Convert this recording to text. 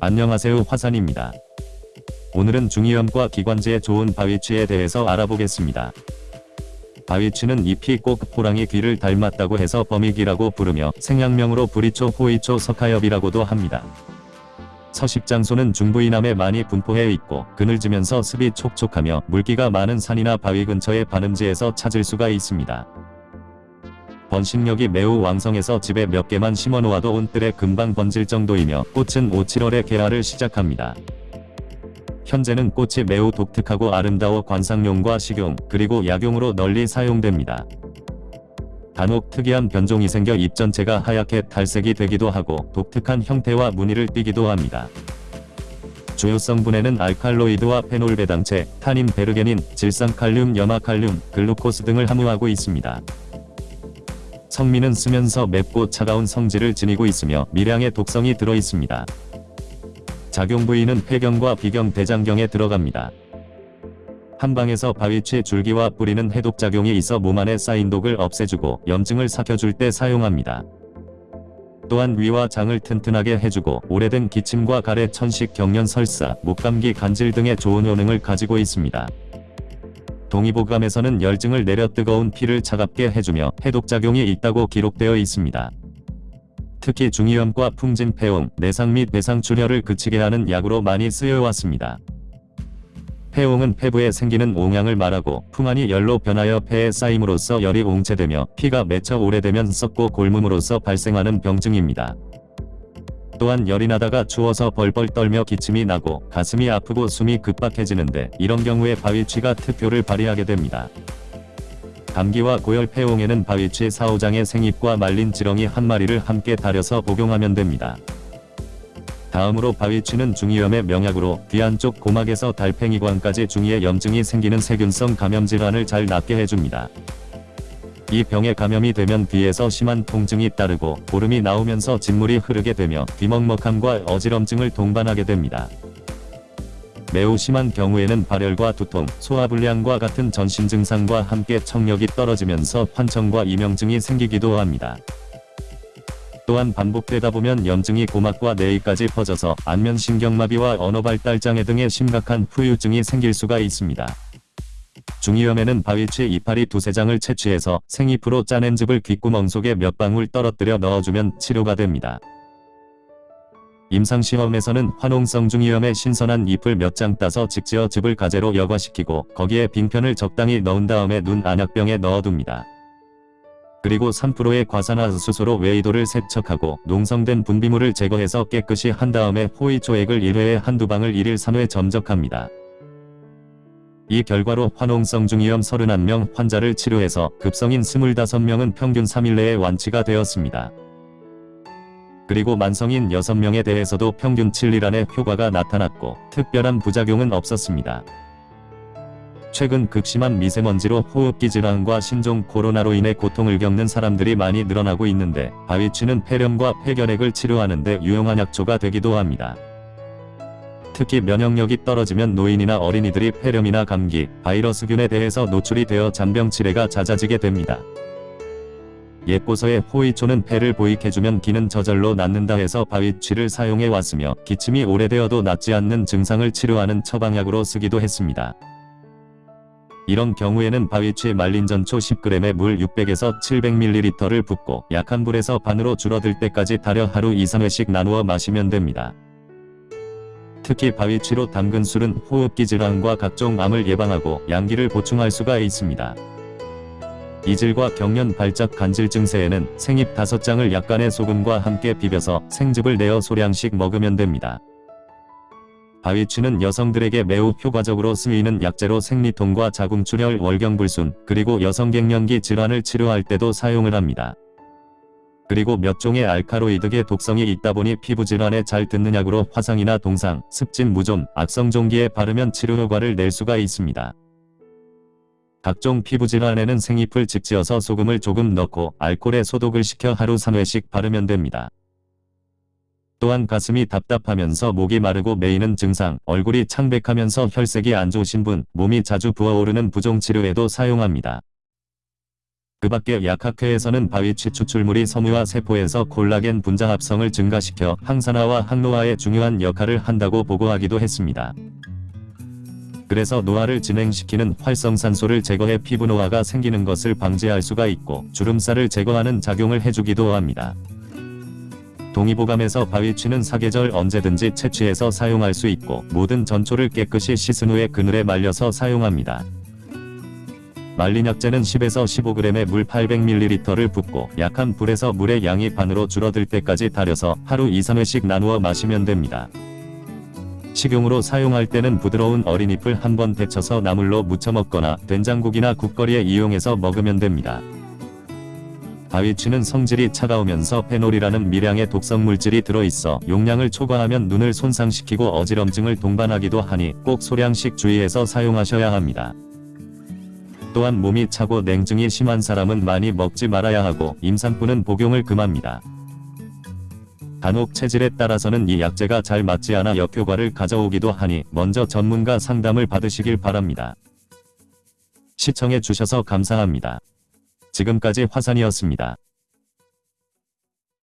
안녕하세요 화산입니다. 오늘은 중이염과 기관지에 좋은 바위치에 대해서 알아보겠습니다. 바위치는 잎이 꼭 호랑이 귀를 닮았다고 해서 범익이라고 부르며 생양명으로 부리초 호이초 석하엽이라고도 합니다. 서식 장소는 중부 이남에 많이 분포해 있고 그늘지면서 습이 촉촉하며 물기가 많은 산이나 바위 근처의 반음지에서 찾을 수가 있습니다. 번식력이 매우 왕성해서 집에 몇 개만 심어놓아도 온뜰에 금방 번질 정도이며 꽃은 5, 7월에 개화를 시작합니다. 현재는 꽃이 매우 독특하고 아름다워 관상용과 식용, 그리고 약용으로 널리 사용됩니다. 간혹 특이한 변종이 생겨 잎 전체가 하얗게 탈색이 되기도 하고 독특한 형태와 무늬를 띠기도 합니다. 주요 성분에는 알칼로이드와 페놀 배당체, 타닌 베르게닌, 질산칼륨, 염화칼륨, 글루코스 등을 함유하고 있습니다. 성미는 쓰면서 맵고 차가운 성질을 지니고 있으며 미량의 독성이 들어있습니다. 작용 부위는 폐경과 비경 대장경에 들어갑니다. 한방에서 바위치 줄기와 뿌리는 해독작용이 있어 몸 안에 쌓인 독을 없애주고 염증을 삭혀줄 때 사용합니다. 또한 위와 장을 튼튼하게 해주고 오래된 기침과 가래 천식 경련 설사, 목감기 간질 등의 좋은 효능을 가지고 있습니다. 동의보감에서는 열증을 내려 뜨거운 피를 차갑게 해주며 해독작용이 있다고 기록되어 있습니다. 특히 중이염과 풍진 폐옹, 내상 및 배상 출혈을 그치게 하는 약으로 많이 쓰여왔습니다. 폐옹은 폐부에 생기는 옹양을 말하고 풍안이 열로 변하여 폐에 쌓임으로써 열이 옹체되며 피가 맺혀 오래되면 썩고 골문으로써 발생하는 병증입니다. 또한 열이 나다가 추워서 벌벌 떨며 기침이 나고 가슴이 아프고 숨이 급박해지는데 이런 경우에 바위치가 특효를 발휘하게 됩니다. 감기와 고열 폐옹에는 바위치 사오장의 생잎과 말린 지렁이 한 마리를 함께 달여서 복용하면 됩니다. 다음으로 바위치는 중이염의 명약으로 귀 안쪽 고막에서 달팽이관까지 중이의 염증이 생기는 세균성 감염 질환을 잘 낫게 해줍니다. 이 병에 감염이 되면 귀에서 심한 통증이 따르고 고름이 나오면서 진물이 흐르게 되며 귀먹먹함과 어지럼증을 동반하게 됩니다. 매우 심한 경우에는 발열과 두통, 소화불량과 같은 전신 증상과 함께 청력이 떨어지면서 환청과 이명증이 생기기도 합니다. 또한 반복되다 보면 염증이 고막과 뇌에까지 퍼져서 안면신경마비와 언어발달장애 등의 심각한 후유증이 생길 수가 있습니다. 중이염에는 바위치 이파리 두세 장을 채취해서 생잎으로 짜낸 즙을 귓구멍 속에 몇 방울 떨어뜨려 넣어주면 치료가 됩니다. 임상시험에서는 화농성 중이염의 신선한 잎을 몇 장 따서 직지어 즙을 가재로 여과시키고 거기에 빙편을 적당히 넣은 다음에 눈 안약병에 넣어둡니다. 그리고 3%의 과산화수소로 웨이도를 세척하고 농성된 분비물을 제거해서 깨끗이 한 다음에 호이초액을 1회에 한두 방을 1일 3회 점적합니다. 이 결과로 화농성 중이염 31명 환자를 치료해서 급성인 25명은 평균 3일 내에 완치가 되었습니다. 그리고 만성인 6명에 대해서도 평균 7일 안에 효과가 나타났고 특별한 부작용은 없었습니다. 최근 극심한 미세먼지로 호흡기 질환과 신종 코로나로 인해 고통을 겪는 사람들이 많이 늘어나고 있는데 바위치는 폐렴과 폐결핵을 치료하는 데 유용한 약초가 되기도 합니다. 특히 면역력이 떨어지면 노인이나 어린이들이 폐렴이나 감기, 바이러스균에 대해서 노출이 되어 잔병 치레가 잦아지게 됩니다. 예보서에 호이초는 폐를 보익해주면 기는 저절로 낫는다 해서 바위치를 사용해 왔으며 기침이 오래되어도 낫지 않는 증상을 치료하는 처방약으로 쓰기도 했습니다. 이런 경우에는 바위치 말린 전초 10g에 물 600에서 700ml를 붓고 약한 불에서 반으로 줄어들 때까지 달여 하루 2-3회씩 나누어 마시면 됩니다. 특히 바위치로 담근 술은 호흡기 질환과 각종 암을 예방하고 양기를 보충할 수가 있습니다. 이질과 경련 발작 간질 증세에는 생잎 5장을 약간의 소금과 함께 비벼서 생즙을 내어 소량씩 먹으면 됩니다. 바위치는 여성들에게 매우 효과적으로 쓰이는 약재로 생리통과 자궁출혈 월경불순 그리고 여성갱년기 질환을 치료할 때도 사용을 합니다. 그리고 몇 종의 알카로이드계 독성이 있다 보니 피부질환에 잘 듣는 약으로 화상이나 동상, 습진 무좀, 악성종기에 바르면 치료 효과를 낼 수가 있습니다. 각종 피부질환에는 생잎을 직지어서 소금을 조금 넣고 알코올에 소독을 시켜 하루 3회씩 바르면 됩니다. 또한 가슴이 답답하면서 목이 마르고 메이는 증상, 얼굴이 창백하면서 혈색이 안 좋으신 분, 몸이 자주 부어오르는 부종 치료에도 사용합니다. 그 밖에 약학회에서는 바위치 추출물이 섬유와 세포에서 콜라겐 분자 합성을 증가시켜 항산화와 항노화에 중요한 역할을 한다고 보고하기도 했습니다. 그래서 노화를 진행시키는 활성산소를 제거해 피부 노화가 생기는 것을 방지할 수가 있고 주름살을 제거하는 작용을 해주기도 합니다. 동의보감에서 바위치는 사계절 언제든지 채취해서 사용할 수 있고 모든 전초를 깨끗이 씻은 후에 그늘에 말려서 사용합니다. 말린 약재는 10에서 15g의 물 800ml를 붓고 약한 불에서 물의 양이 반으로 줄어들 때까지 달여서 하루 2, 3회씩 나누어 마시면 됩니다. 식용으로 사용할 때는 부드러운 어린잎을 한번 데쳐서 나물로 무쳐 먹거나 된장국이나 국거리에 이용해서 먹으면 됩니다. 바위치는 성질이 차가우면서 페놀이라는 미량의 독성 물질이 들어있어 용량을 초과하면 눈을 손상시키고 어지럼증을 동반하기도 하니 꼭 소량씩 주의해서 사용하셔야 합니다. 또한 몸이 차고 냉증이 심한 사람은 많이 먹지 말아야 하고 임산부는 복용을 금합니다. 간혹 체질에 따라서는 이 약재가 잘 맞지 않아 역효과를 가져오기도 하니 먼저 전문가 상담을 받으시길 바랍니다. 시청해 주셔서 감사합니다. 지금까지 화산이었습니다.